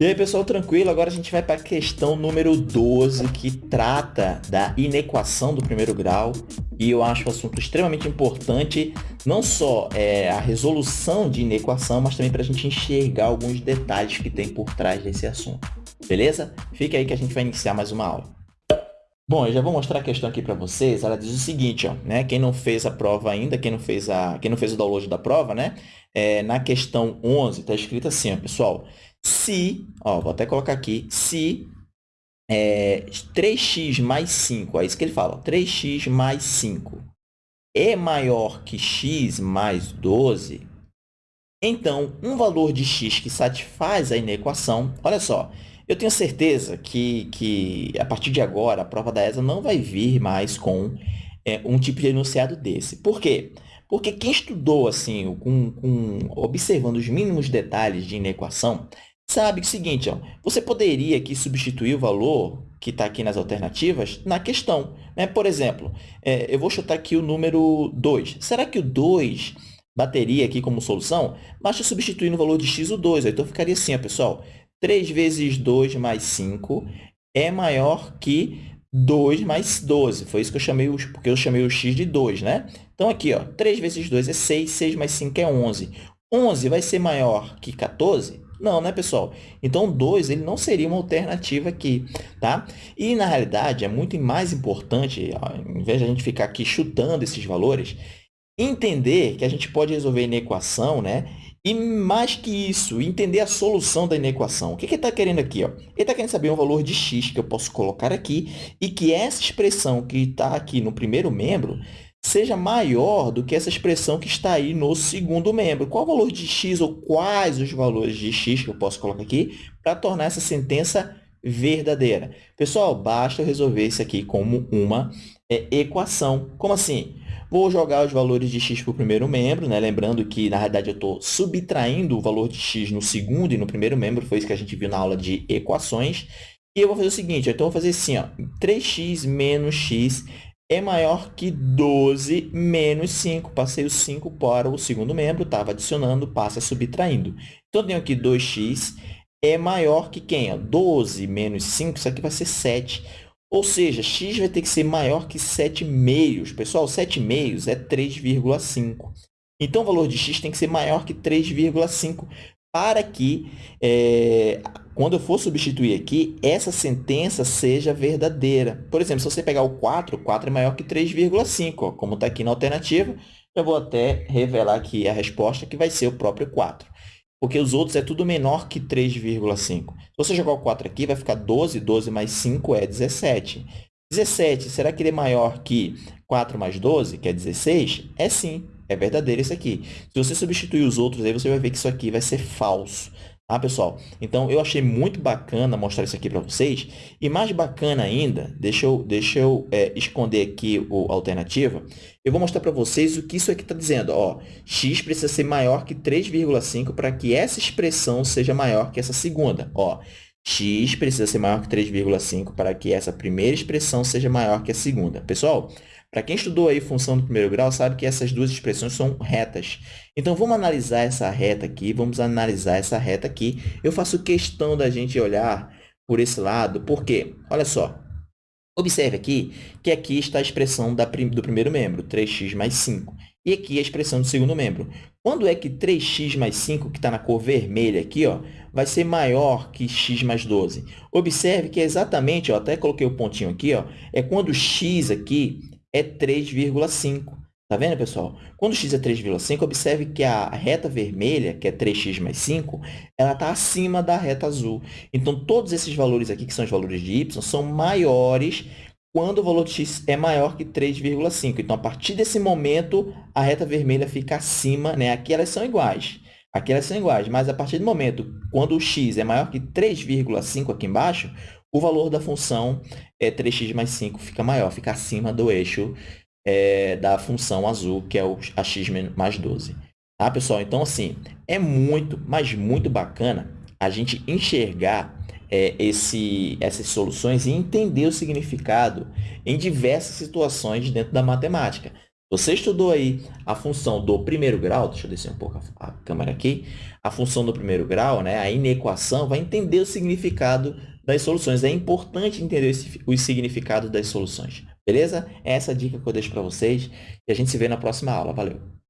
E aí, pessoal, tranquilo? Agora a gente vai para a questão número 12, que trata da inequação do primeiro grau. E eu acho o assunto extremamente importante, não só é, a resolução de inequação, mas também para a gente enxergar alguns detalhes que tem por trás desse assunto. Beleza? Fica aí que a gente vai iniciar mais uma aula. Bom, eu já vou mostrar a questão aqui para vocês. Ela diz o seguinte, ó, né? Quem não fez a prova ainda, quem não fez, a, quem não fez o download da prova, né? É, na questão 11, está escrito assim, ó, pessoal se, ó, vou até colocar aqui, se é, 3x mais 5, é isso que ele fala, 3x mais 5 é maior que x mais 12, então, um valor de x que satisfaz a inequação, olha só, eu tenho certeza que, que a partir de agora, a prova da ESA não vai vir mais com é, um tipo de enunciado desse. Por quê? Porque quem estudou assim, com, com, observando os mínimos detalhes de inequação, sabe o seguinte, ó, você poderia aqui substituir o valor que está aqui nas alternativas na questão. Né? Por exemplo, é, eu vou chutar aqui o número 2. Será que o 2 bateria aqui como solução? Basta substituir no valor de x o 2. Então, ficaria assim, ó, pessoal. 3 vezes 2 mais 5 é maior que 2 mais 12. Foi isso que eu chamei, porque eu chamei o x de 2, né? Então, aqui, ó, 3 vezes 2 é 6, 6 mais 5 é 11. 11 vai ser maior que 14? Não, né, pessoal? Então, 2 ele não seria uma alternativa aqui, tá? E, na realidade, é muito mais importante, ao invés de a gente ficar aqui chutando esses valores, entender que a gente pode resolver a inequação, né? E, mais que isso, entender a solução da inequação. O que, que ele está querendo aqui? Ó? Ele está querendo saber um valor de x que eu posso colocar aqui e que essa expressão que está aqui no primeiro membro seja maior do que essa expressão que está aí no segundo membro. Qual o valor de x ou quais os valores de x que eu posso colocar aqui para tornar essa sentença verdadeira? Pessoal, basta eu resolver isso aqui como uma é, equação. Como assim? Vou jogar os valores de x para o primeiro membro, né? lembrando que, na realidade, eu estou subtraindo o valor de x no segundo e no primeiro membro, foi isso que a gente viu na aula de equações. E eu vou fazer o seguinte, então eu vou fazer assim, ó, 3x menos x é maior que 12 menos 5. Passei o 5 para o segundo membro, estava adicionando, passa subtraindo. Então, eu tenho aqui 2x é maior que quem? 12 menos 5, isso aqui vai ser 7. Ou seja, x vai ter que ser maior que 7 meios. Pessoal, 7 meios é 3,5. Então, o valor de x tem que ser maior que 3,5 para que é, quando eu for substituir aqui, essa sentença seja verdadeira. Por exemplo, se você pegar o 4, 4 é maior que 3,5, como está aqui na alternativa, eu vou até revelar aqui a resposta, que vai ser o próprio 4. Porque os outros é tudo menor que 3,5. Se você jogar o 4 aqui, vai ficar 12, 12 mais 5 é 17. 17, será que ele é maior que 4 mais 12, que é 16? É sim, é verdadeiro isso aqui. Se você substituir os outros, aí você vai ver que isso aqui vai ser falso. Tá, pessoal? Então, eu achei muito bacana mostrar isso aqui para vocês. E mais bacana ainda, deixa eu, deixa eu é, esconder aqui a alternativa. Eu vou mostrar para vocês o que isso aqui está dizendo. Ó, x precisa ser maior que 3,5 para que essa expressão seja maior que essa segunda. Ó, x precisa ser maior que 3,5 para que essa primeira expressão seja maior que a segunda. Pessoal, para quem estudou aí função do primeiro grau, sabe que essas duas expressões são retas. Então, vamos analisar essa reta aqui, vamos analisar essa reta aqui. Eu faço questão da gente olhar por esse lado, porque, olha só, observe aqui que aqui está a expressão da, do primeiro membro, 3x mais 5. E aqui a expressão do segundo membro. Quando é que 3x mais 5, que está na cor vermelha aqui, ó, vai ser maior que x mais 12? Observe que é exatamente, ó, até coloquei o pontinho aqui, ó, é quando x aqui é 3,5. Tá vendo, pessoal? Quando x é 3,5, observe que a reta vermelha, que é 3x mais 5, ela está acima da reta azul. Então, todos esses valores aqui, que são os valores de y, são maiores quando o valor de x é maior que 3,5. Então, a partir desse momento, a reta vermelha fica acima. Né? Aqui elas são iguais. Aqui elas são iguais, mas a partir do momento, quando o x é maior que 3,5 aqui embaixo, o valor da função é 3x mais 5 fica maior, fica acima do eixo é, da função azul, que é o ax mais 12. Tá, pessoal? Então, assim, é muito, mas muito bacana a gente enxergar é, esse, essas soluções e entender o significado em diversas situações dentro da matemática. Você estudou aí a função do primeiro grau, deixa eu descer um pouco a, a câmera aqui, a função do primeiro grau, né, a inequação, vai entender o significado das soluções. É importante entender esse, os significados das soluções, beleza? Essa é a dica que eu deixo para vocês e a gente se vê na próxima aula. Valeu!